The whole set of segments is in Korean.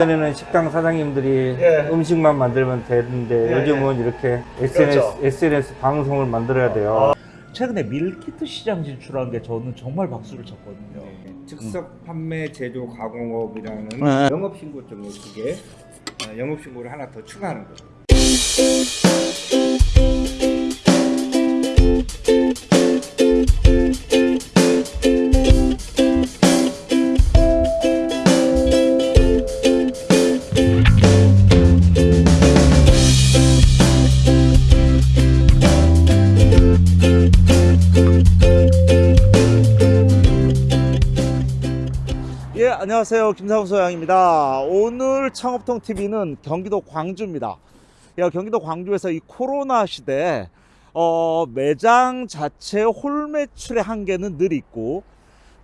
전에는 식당 사장님들이 예. 음식만 만들면 되는데 예, 요즘은 이렇게 SNS, 그렇죠. SNS 방송을 만들어야 돼요. 최근에 밀키트 시장 진출한 게 저는 정말 박수를 쳤거든요. 즉석 판매 제조 가공업이라는 네. 영업신고 쪽에 그게 어, 영업신고를 하나 더 추가하는 거죠. 예, 안녕하세요. 김상우 소장입니다. 오늘 창업통 TV는 경기도 광주입니다. 야, 경기도 광주에서 이 코로나 시대에 어, 매장 자체 홀 매출의 한계는 늘 있고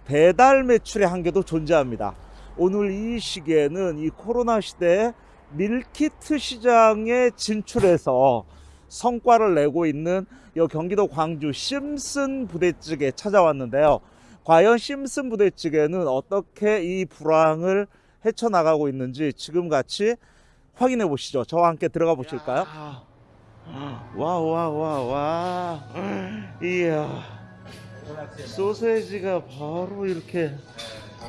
배달 매출의 한계도 존재합니다. 오늘 이 시기에는 이 코로나 시대에 밀키트 시장에 진출해서 성과를 내고 있는 이 경기도 광주 심슨 부대찌개 찾아왔는데요. 과연 심슨 부대찌개는 어떻게 이 불황을 헤쳐나가고 있는지 지금 같이 확인해 보시죠. 저와 함께 들어가 보실까요? 와, 와, 와, 와. 이야. 소세지가 바로 이렇게.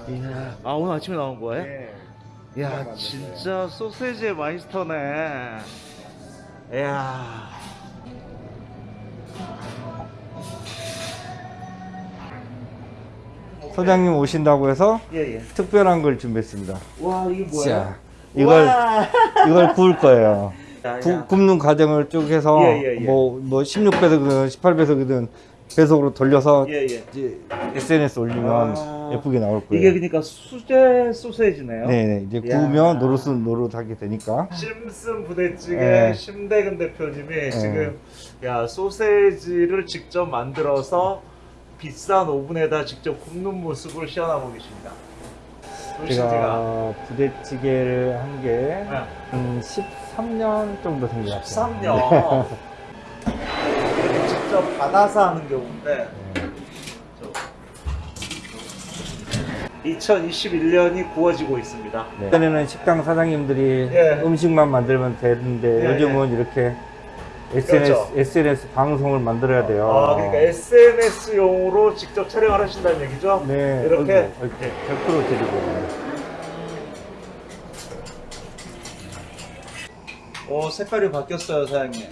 이야. 아, 오늘 아침에 나온 거예요? 네. 야, 진짜 소세지의 마이스터네. 이야. 소장님 오신다고 해서 예, 예. 특별한 걸 준비했습니다. 와, 이게 뭐예요? 자, 이걸 와. 이걸 구울 거예요. 야, 구, 야. 굽는 과정을 쭉 해서 예, 예, 예. 뭐, 뭐 16배속이든 18배속이든 배속으로 돌려서. 이제 SNS 올리면 아. 예쁘게 나올 거예요. 이게 그러니까 수제 소세지네요. 네네 이제 야. 구우면 노릇 노릇하게 되니까 심슨 부대찌개 네. 심대근 대표님이 지금 야 소세지를 직접 만들어서 비싼 오븐에다 직접 굽는 모습을 시연하고 계십니다. 소세지가 제가 부대찌개를 한게 네. 음, 13년 정도 된 것 같아요. 13년 이렇게 직접 받아서 하는 경우인데 네. 2021년이 구워지고 있습니다. 네. 전에는 식당 사장님들이 예. 음식만 만들면 되는데 예, 요즘은 이렇게 SNS, 그렇죠. SNS 방송을 만들어야 돼요. 아, 그러니까 SNS용으로 직접 촬영을 하신다는 얘기죠? 네, 이렇게? 이렇게 100% 드리고. 오 색깔이 바뀌었어요 사장님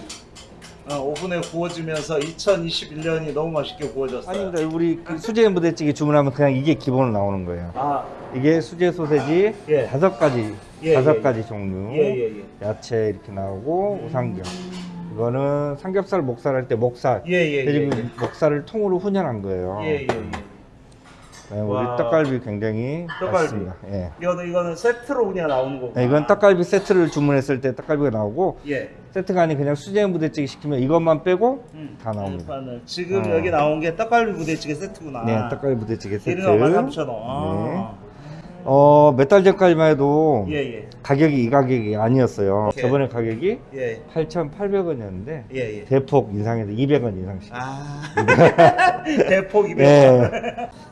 어, 오븐에 구워지면서 2021년이 너무 맛있게 구워졌어요 아닙니다. 우리 그 수제 부대찌개 주문하면 그냥 이게 기본으로 나오는 거예요. 아, 이게 수제 소세지 예. 다섯 가지, 예, 다섯 예, 가지 종류. 예, 예, 예. 야채 이렇게 나오고 우삼겹. 이거는 삼겹살, 목살 할 때 목살. 예, 예, 예, 예. 목살을 통으로 훈연한 거예요. 예, 예, 예. 네, 우리 와. 떡갈비 굉장히 떡갈비. 맛있습니다. 예. 이거는, 이거는 세트로 그냥 나오는 거고 네, 이건 떡갈비 세트를 주문했을 때 떡갈비가 나오고 예. 세트가 아닌 그냥 수제 부대찌개 시키면 이것만 빼고 음. 다 나옵니다. 일단은 지금 어. 여기 나온 게 떡갈비 부대찌개 세트구나 네, 떡갈비 부대찌개 세트. 1인당 13,000원 아. 어, 몇 달 전까지만 해도 예, 예. 가격이 이 가격이 아니었어요. 오케이. 저번에 가격이 예, 8,800원이었는데 예, 예. 대폭 인상해서 200원 인상씩. 아. 대폭 200원. 네.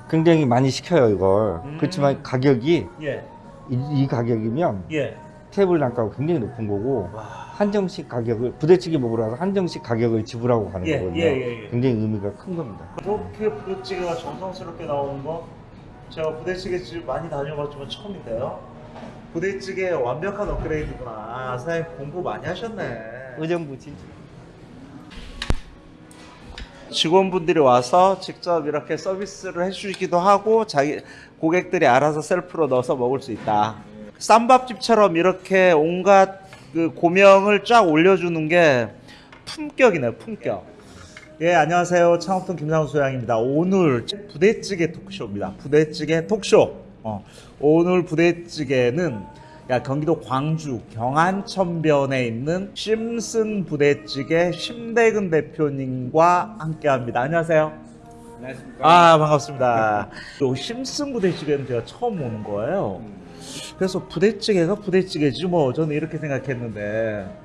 굉장히 많이 시켜요, 이걸. 음. 그렇지만 가격이 예. 이, 이 가격이면 예. 테이블 단가가 굉장히 높은 거고 와. 한정식 가격을 부대찌개 먹으러 와서 한정식 가격을 지불하고 가는 예, 거거든요. 예, 예, 예. 굉장히 의미가 큰 겁니다. 이렇게 부대찌개가 정성스럽게 나오는 거 제가 부대찌개 집 많이 다녀봤지만 처음인데요. 부대찌개 완벽한 업그레이드구나. 아, 사장님 공부 많이 하셨네. 의정부 진출. 직원분들이 와서 직접 이렇게 서비스를 해주기도 하고 자기 고객들이 알아서 셀프로 넣어서 먹을 수 있다. 쌈밥집처럼 이렇게 온갖 그 고명을 쫙 올려주는 게 품격이네 품격. 예 안녕하세요 창업통 김상우 소장입니다. 오늘 부대찌개 토크쇼입니다. 부대찌개 토크쇼. 어, 오늘 부대찌개는 야, 경기도 광주 경안천변에 있는 심슨 부대찌개 심대근 대표님과 함께합니다. 안녕하세요. 안녕하십니까. 아 반갑습니다. 요 심슨 부대찌개는 제가 처음 오는 거예요. 그래서 부대찌개가 부대찌개지 뭐 저는 이렇게 생각했는데 어,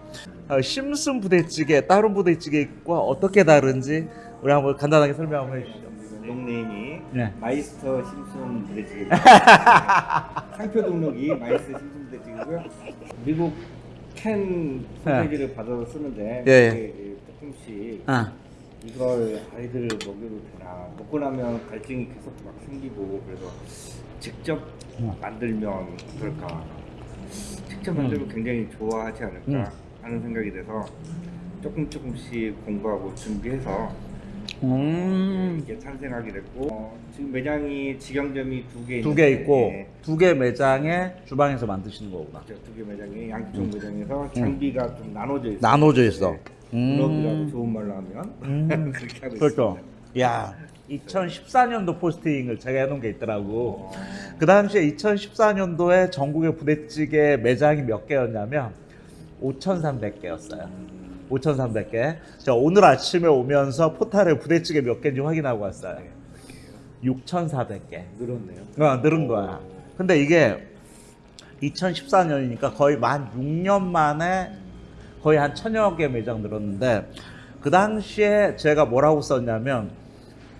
심슨 부대찌개 다른 부대찌개와 어떻게 다른지 우리 한번 간단하게 설명 한번 해주시죠. 닉네임이 네. 마이스터 심슨 부대찌개. 상표 등록이 마이스터 심슨 부대찌개고요. 미국 캔 소세지를 받아서 쓰는데 예, 예. 조금씩 아, 이걸 아이들 먹여도 되나 먹고 나면 갈증이 계속 막 생기고 그래서 직접 음. 만들면 어떨까 직접 만들면 굉장히 좋아하지 않을까 음. 하는 생각이 돼서 조금 조금씩 공부하고 준비해서 음, 이게 탄생하게 됐고 어, 지금 매장이 직영점이 두 개 두 개 있고 네, 두개 매장에 주방에서 만드시는 거구나. 두 개 매장이 양쪽 매장에서 장비가 좀 나눠져 있어요 음. 나눠져 있어. 네. 음, 좋은 말로 하면 음. 그렇게 하고 그렇죠. 있습니다 야, 2014년도 포스팅을 제가 해놓은 게 있더라고. 어, 그 당시에 2014년도에 전국의 부대찌개 매장이 몇 개였냐면 5,300개였어요. 5,300개. 저 오늘 아침에 오면서 포탈에 부대찌개 몇 개인지 확인하고 왔어요. 네, 6,400개. 늘었네요 어, 늘은 거야. 근데 이게 2014년이니까 거의 만 6년 만에 거의 한 천여 개 매장 늘었는데 그 당시에 제가 뭐라고 썼냐면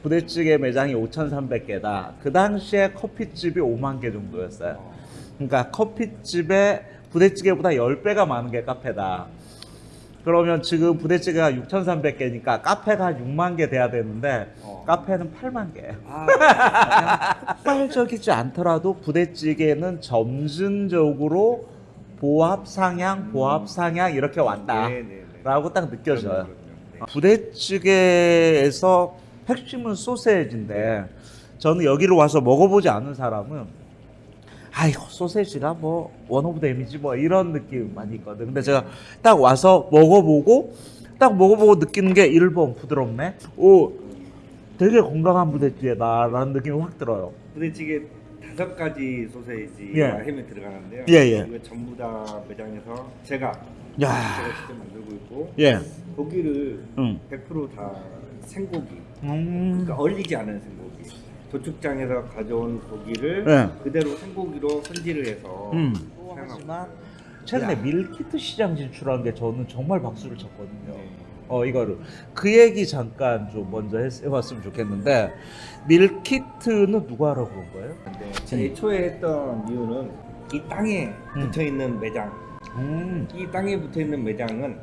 부대찌개 매장이 5,300개다. 그 당시에 커피집이 5만 개 정도였어요. 어, 그러니까 커피집에 부대찌개보다 10배가 많은 게 카페다. 그러면 지금 부대찌개가 6,300개니까 카페가 한 6만 개 돼야 되는데 어. 카페는 8만 개. 아, 폭발적이지 않더라도 부대찌개는 점진적으로 보합 상향, 보합 상향 이렇게 왔다라고 네, 네, 네. 딱 느껴져요. 부대찌개에서 핵심은 소세지인데 저는 여기로 와서 먹어보지 않은 사람은 아이고 소세지가 뭐 one of them이지 뭐 이런 느낌 많이 있거든. 근데 제가 딱 와서 먹어보고 딱 먹어보고 느끼는 게 1번 부드럽네. 오 되게 건강한 부대찌개다 라는 느낌이 확 들어요. 부대찌개 다섯 가지 소세지와 예. 햄이 들어가는데요. 예, 예. 이거 전부 다 매장에서 제가 야. 제가 직접 만들고 있고 예. 고기를 응. 100%다 생고기, 음. 그러니까 얼리지 않은 생고기. 도축장에서 가져온 고기를 예. 그대로 생고기로 손질을 해서 음. 하지만. 최근에 야. 밀키트 시장 진출한 게 저는 정말 박수를 쳤거든요. 네. 어 이거를 그 얘기 잠깐 좀 먼저 했- 해봤으면 좋겠는데 밀키트는 누가 하라고 그런 거예요? 근데 제가 애초에 했던 이유는 이 땅에 음. 붙어 있는 매장, 음. 이 땅에 붙어 있는 매장은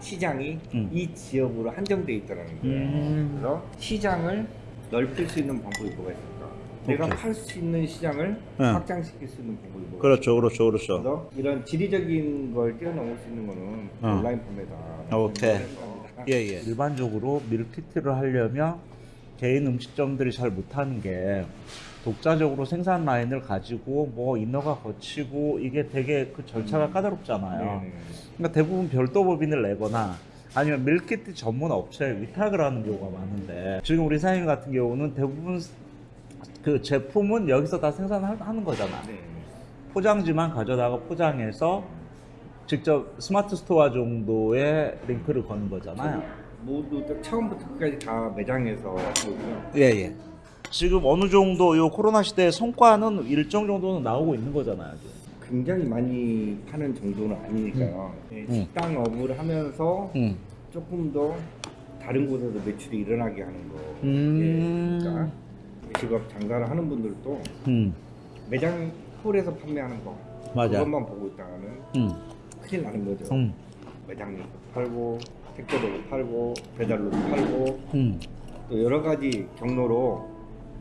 시장이 음. 이 지역으로 한정돼 있다는 거예요. 음. 그래서 시장을 넓힐 수 있는 방법이 뭐가 있을까? 내가 오케이. 팔수 있는 시장을 네. 확장시킬 수 있는 방법이 뭐가 그렇죠, 그렇죠, 그렇죠. 그래서 이런 지리적인 걸 뛰어넘을 수 있는 거는 어. 온라인 판매다. 오케이. 예, 예. 일반적으로 밀키트를 하려면 개인 음식점들이 잘 못하는 게 독자적으로 생산 라인을 가지고 뭐 인허가 거치고 이게 되게 그 절차가 까다롭잖아요. 네네. 그러니까 대부분 별도 법인을 내거나 아니면 밀키트 전문 업체에 위탁을 하는 경우가 많은데 지금 우리 사장님 같은 경우는 대부분 그 제품은 여기서 다 생산하는 거잖아. 네. 포장지만 가져다가 포장해서 직접 스마트 스토어 정도의 링크를 거는 거잖아요. 모두 다 처음부터 끝까지 다 매장에서 하고 있고요. 예, 예. 지금 어느 정도 요 코로나 시대의 성과는 일정 정도는 나오고 있는 거잖아요. 지금. 굉장히 많이 파는 정도는 아니니까요. 네, 음. 식당 업을 하면서 음. 조금 더 다른 곳에서 매출이 일어나게 하는 거. 음. 예, 그러니까 직업 장사를 하는 분들도 음. 매장 홀에서 판매하는 거 맞아. 그것만 보고 있다가는 음. 큰일 나는 거죠. 음. 매장에서 팔고 택배로도 팔고 배달로도 팔고 음. 또 여러 가지 경로로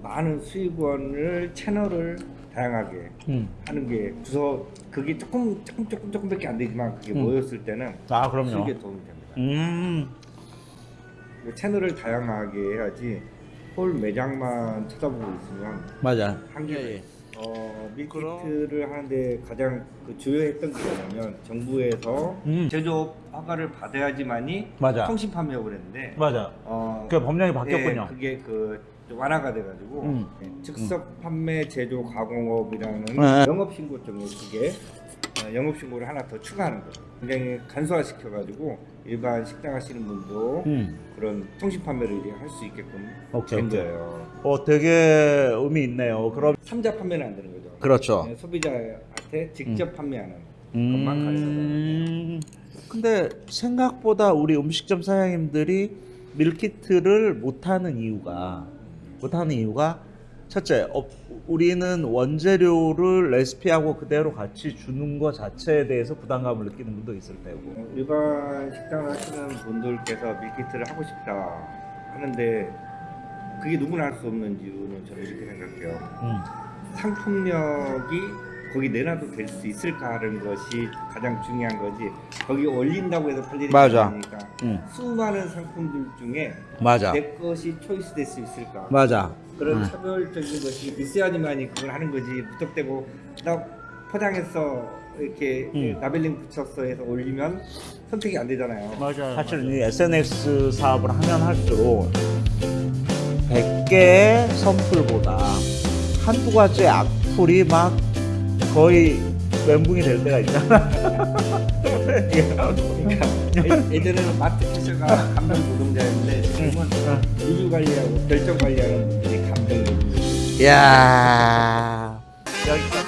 많은 수익원을 채널을 다양하게 음. 하는 게 주서 그게 조금 조금 조금 조금밖에 안 되지만 그게 음. 모였을 때는 아, 그럼요. 수익에 도움이 됩니다. 음. 그 채널을 다양하게 해야지 홀 매장만 쳐다보고 있으면 맞아. 한계가 예, 예. 어, 밀키트를 하는데 가장 그 주요했던 게 뭐냐면 정부에서 음. 제조업 허가를 받아야지만이 맞아. 통신 판매업을 했는데 맞아. 어, 그 법령이 바뀌었군요. 예, 그게 그 완화가 돼가지고 음. 예, 즉석 판매 제조 가공업이라는 네. 영업신고증에 그게 어, 영업신고를 하나 더 추가하는 거예요. 굉장히 간소화시켜가지고 일반 식당 하시는 분도 음. 그런 통신 판매를 할 수 있게끔 오케이, 된 오케이. 거예요. 어, 되게 의미 있네요. 그럼 삼자 판매는 안 되는 거죠. 그렇죠. 네, 소비자한테 직접 판매하는 것만 가능하다. 음. 근데 생각보다 우리 음식점 사장님들이 밀키트를 못하는 이유가 못하는 이유가 첫째, 어, 우리는 원재료를 레시피하고 그대로 같이 주는 것 자체에 대해서 부담감을 느끼는 분도 있을 테고. 어, 일반 식당을 하시는 분들께서 밀키트를 하고 싶다 하는데 그게 누구나 할 수 없는 이유는 저는 이렇게 생각해요. 음. 상품력이 거기 내놔도 될 수 있을까 하는 것이 가장 중요한 거지 거기 올린다고 해서 팔리는 게. 아니니까 음. 수많은 상품들 중에 맞아. 내 것이 초이스 될 수 있을까 맞아. 그런 음. 차별적인 것이 있어야지만이 그걸 하는 거지 무턱대고 나 포장해서 이렇게 음. 라벨링 붙였어 해서 올리면 선택이 안 되잖아요 맞아요. 사실 이 SNS 사업을 하면 할수록 100개의 선풀보다 한두 가지의 악플이 막 거의 멘붕이 될 때가 있잖아. 그러니까 예- 예전에는 마트 캐셔가 감정 노동자였는데 지금은 리뷰 관리하고 결정 관리하는 분들이 감정 노동자. 야. 여기까지.